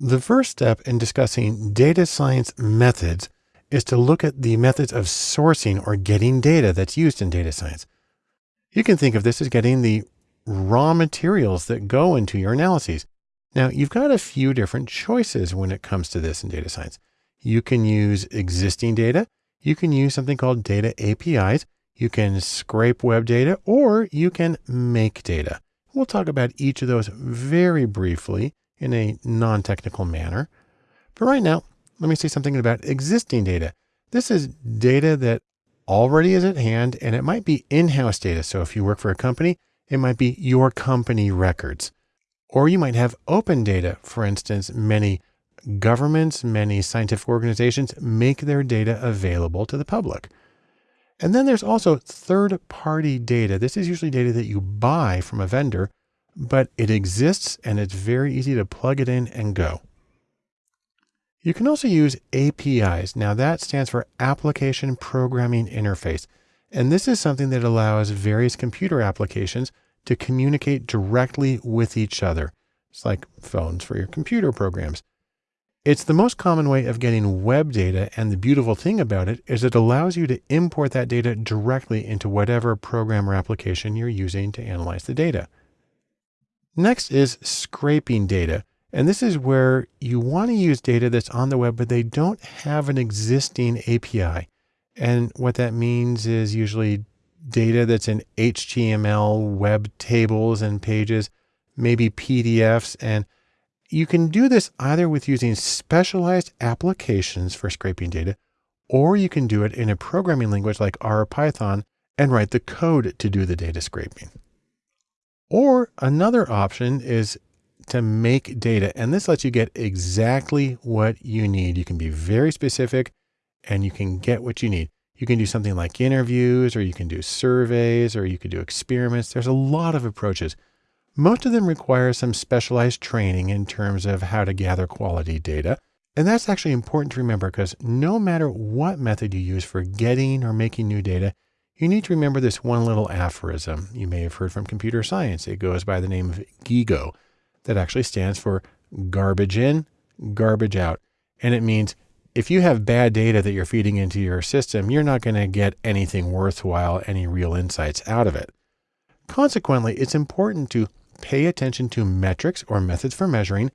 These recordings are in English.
The first step in discussing data science methods is to look at the methods of sourcing or getting data that's used in data science. You can think of this as getting the raw materials that go into your analyses. Now, you've got a few different choices when it comes to this in data science. You can use existing data. You can use something called data APIs. You can scrape web data or you can make data. We'll talk about each of those very briefly in a non-technical manner. But right now, let me say something about existing data. This is data that already is at hand and it might be in-house data. So if you work for a company, it might be your company records, or you might have open data. For instance, many governments, many scientific organizations make their data available to the public. And then there's also third party data. This is usually data that you buy from a vendor but it exists and it's very easy to plug it in and go. You can also use APIs. Now that stands for Application Programming Interface. And this is something that allows various computer applications to communicate directly with each other. It's like phones for your computer programs. It's the most common way of getting web data. And the beautiful thing about it is it allows you to import that data directly into whatever program or application you're using to analyze the data. Next is scraping data. And this is where you want to use data that's on the web, but they don't have an existing API. And what that means is usually data that's in HTML, web tables and pages, maybe PDFs. And you can do this either with using specialized applications for scraping data, or you can do it in a programming language like R or Python and write the code to do the data scraping. Or another option is to make data. And this lets you get exactly what you need. You can be very specific and you can get what you need. You can do something like interviews, or you can do surveys, or you can do experiments. There's a lot of approaches. Most of them require some specialized training in terms of how to gather quality data. And that's actually important to remember because no matter what method you use for getting or making new data, you need to remember this one little aphorism you may have heard from computer science. It goes by the name of GIGO that actually stands for garbage in, garbage out. And it means if you have bad data that you're feeding into your system, you're not going to get anything worthwhile, any real insights out of it. Consequently, it's important to pay attention to metrics or methods for measuring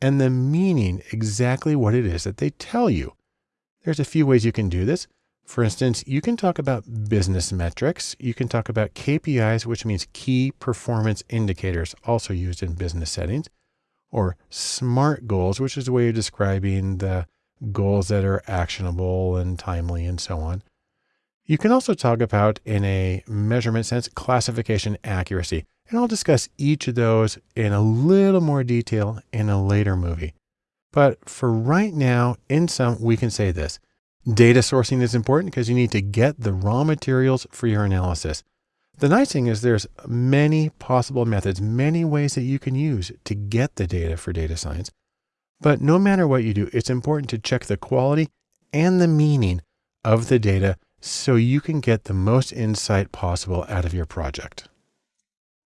and the meaning exactly what it is that they tell you. There's a few ways you can do this. For instance, you can talk about business metrics. You can talk about KPIs, which means key performance indicators, also used in business settings, or SMART goals, which is a way of describing the goals that are actionable and timely and so on. You can also talk about, in a measurement sense, classification accuracy. And I'll discuss each of those in a little more detail in a later movie. But for right now, in sum, we can say this. Data sourcing is important because you need to get the raw materials for your analysis. The nice thing is there's many possible methods, many ways that you can use to get the data for data science. But no matter what you do, it's important to check the quality and the meaning of the data so you can get the most insight possible out of your project.